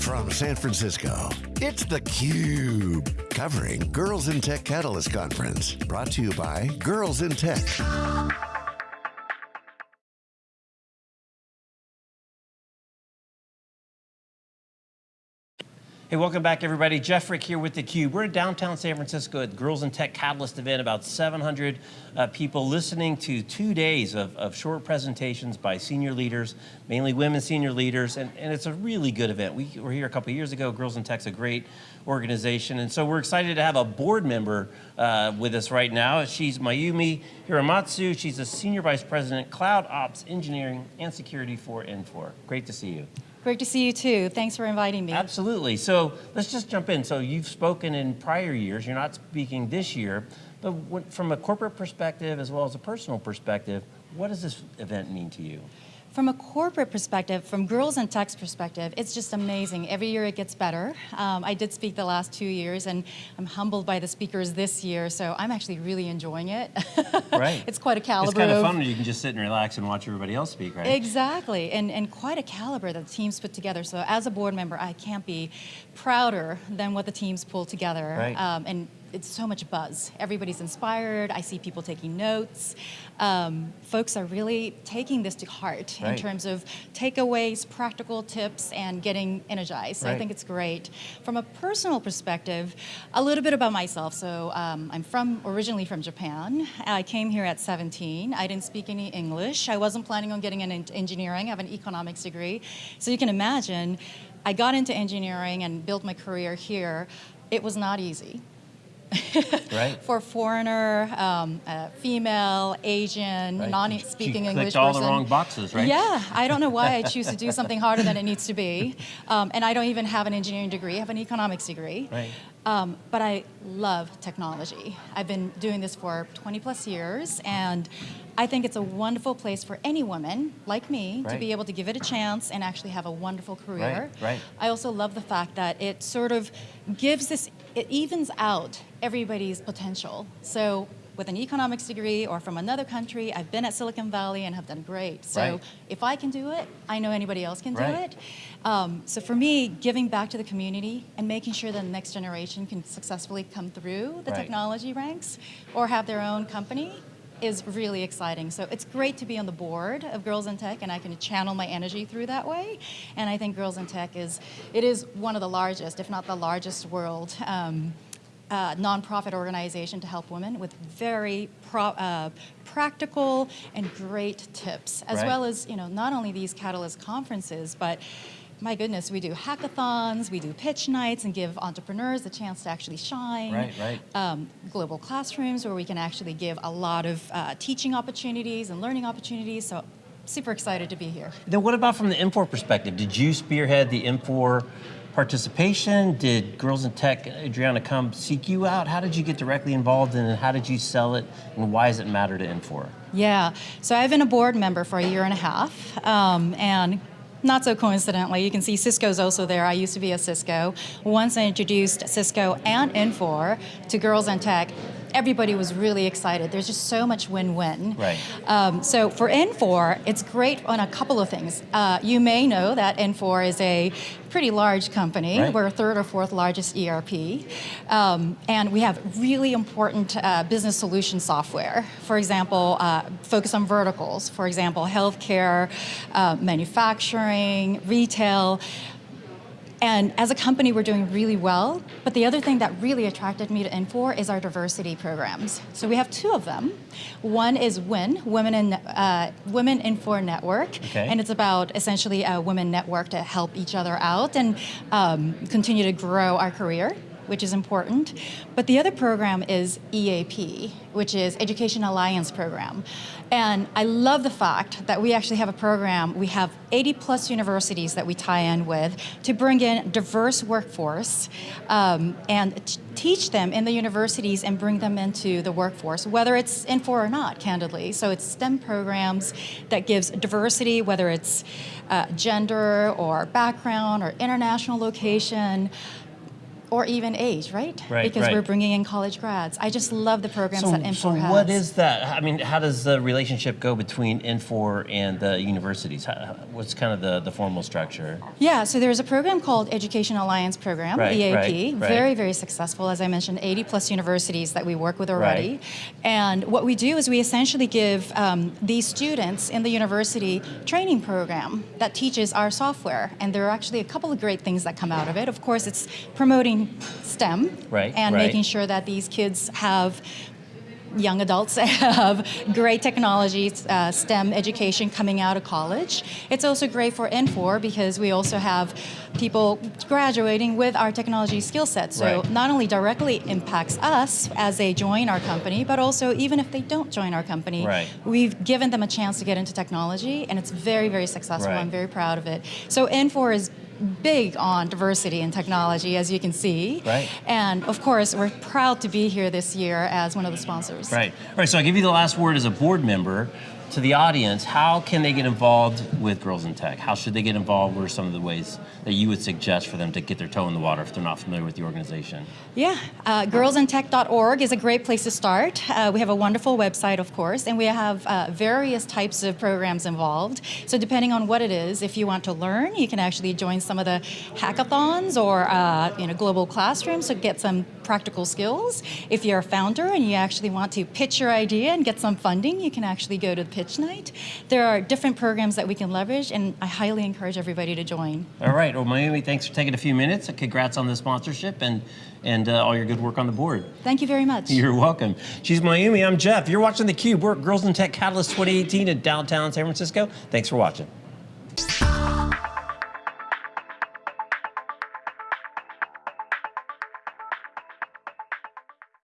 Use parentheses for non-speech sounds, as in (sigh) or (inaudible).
from San Francisco, it's theCUBE, covering Girls in Tech Catalyst Conference. Brought to you by Girls in Tech. Hey, welcome back everybody. Jeff Frick here with theCUBE. We're in downtown San Francisco at Girls in Tech Catalyst event, about 700 uh, people listening to two days of, of, short presentations by senior leaders, mainly women senior leaders, and, and it's a really good event. We were here a couple years ago. Girls in Tech's a great organization, and so we're excited to have a board member uh, with us right now. She's Mayumi Hiramatsu. She's a Senior Vice President, Cloud Ops Engineering and Security for Infor. Great to see you. Great to see you too. Thanks for inviting me. Absolutely. So let's just jump in. So you've spoken in prior years, you're not speaking this year, but from a corporate perspective as well as a personal perspective, what does this event mean to you? From a corporate perspective, from Girls in Tech's perspective, it's just amazing. Every year it gets better. Um, I did speak the last two years and I'm humbled by the speakers this year, so I'm actually really enjoying it. (laughs) Right. it's quite a caliber. It's kind of fun when you can just sit and relax and watch everybody else speak, right? Exactly, and, and quite a caliber that the teams put together. So as a board member, I can't be prouder than what the teams pulled together. Right. Um, and it's so much buzz. Everybody's inspired. I see people taking notes. Um, folks are really taking this to heart right. in terms of takeaways, practical tips, and getting energized. So right. I think it's great. From a personal perspective, a little bit about myself. So um, I'm from originally from Japan. I came here at 17. I didn't speak any English. I wasn't planning on getting an engineering. I have an economics degree. So you can imagine, I got into engineering and built my career here. It was not easy. (laughs) right. for foreigner, um, uh, female, Asian, right. non-speaking English all person. the wrong boxes, right? Yeah, I don't know why I choose to do (laughs) something harder than it needs to be. Um, and I don't even have an engineering degree, I have an economics degree. Right. Um, but I love technology. I've been doing this for 20 plus years, and I think it's a wonderful place for any woman like me right. to be able to give it a chance and actually have a wonderful career. Right, right. I also love the fact that it sort of gives this, it evens out everybody's potential. So with an economics degree or from another country, I've been at Silicon Valley and have done great. So right. if I can do it, I know anybody else can do right. it. Um, so for me, giving back to the community and making sure that the next generation can successfully come through the right. technology ranks or have their own company is really exciting. So it's great to be on the board of Girls in Tech and I can channel my energy through that way. And I think Girls in Tech is, it is one of the largest, if not the largest world um, uh, nonprofit organization to help women with very pro, uh, practical and great tips, as right. well as you know not only these Catalyst conferences, but my goodness, we do hackathons, we do pitch nights and give entrepreneurs the chance to actually shine. Right, right. Um, global classrooms where we can actually give a lot of uh, teaching opportunities and learning opportunities. So super excited to be here. Then what about from the Infor perspective? Did you spearhead the Infor participation? Did Girls in Tech, Adriana, come seek you out? How did you get directly involved in it? How did you sell it? And why does it matter to Infor? Yeah, so I've been a board member for a year and a half. Um, and not so coincidentally, you can see Cisco's also there. I used to be a Cisco. Once I introduced Cisco and Infor to Girls in Tech, everybody was really excited. There's just so much win-win. Right. Um, so for Infor, it's great on a couple of things. Uh, you may know that Infor is a pretty large company. Right. We're third or fourth largest ERP. Um, and we have really important uh, business solution software. For example, uh, focus on verticals. For example, healthcare, uh, manufacturing, retail. And as a company, we're doing really well. But the other thing that really attracted me to Infor is our diversity programs. So we have two of them. One is WIN, Women in uh, Women Infor Network, okay. and it's about essentially a women network to help each other out and um, continue to grow our career which is important. But the other program is EAP, which is Education Alliance Program. And I love the fact that we actually have a program, we have 80 plus universities that we tie in with to bring in diverse workforce um, and teach them in the universities and bring them into the workforce, whether it's in Infor or not, candidly. So it's STEM programs that gives diversity, whether it's uh, gender or background or international location, or even age, right? Right, Because right. we're bringing in college grads. I just love the programs So, that Infor so has. what is that? I mean, how does the relationship go between Infor and the universities? How, what's kind of the, the formal structure? Yeah, so there's a program called Education Alliance Program, Right, EAP. right, right. Very, very successful. As I mentioned, 80 plus universities that we work with already. Right. And what we do is we essentially give um, these students in the university training program that teaches our software. And there are actually a couple of great things that come out of it. Of course, it's promoting STEM Right, and right. making sure that these kids have young adults (laughs) have great technology, uh, STEM education coming out of college. It's also great for Infor because we also have people graduating with our technology skill set. So Right. not only directly impacts us as they join our company, but also even if they don't join our company, Right. we've given them a chance to get into technology, and it's very, very successful. Right. I'm very proud of it. So Infor is big on diversity and technology, as you can see. Right. And of course, we're proud to be here this year as one of the sponsors. Right. All right. So I'll give you the last word as a board member to the audience. How can they get involved with Girls in Tech? How should they get involved? What are some of the ways that you would suggest for them to get their toe in the water if they're not familiar with the organization? Yeah, uh, girlsintech.org is a great place to start. Uh, we have a wonderful website, of course, and we have uh, various types of programs involved. So depending on what it is, if you want to learn, you can actually join some of the hackathons or uh, you know global classrooms to get some practical skills. If you're a founder and you actually want to pitch your idea and get some funding, you can actually go to the pitch night. There are different programs that we can leverage, and I highly encourage everybody to join. All right. Well, Mayumi, thanks for taking a few minutes. Congrats on the sponsorship and and uh, all your good work on the board. Thank you very much. (laughs) You're welcome. She's Mayumi. I'm Jeff. You're watching theCUBE. We're at Girls in Tech Catalyst 2018 in downtown San Francisco. Thanks for watching.